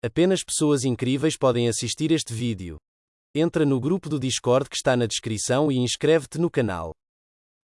Apenas pessoas incríveis podem assistir este vídeo. Entra no grupo do Discord que está na descrição e inscreve-te no canal.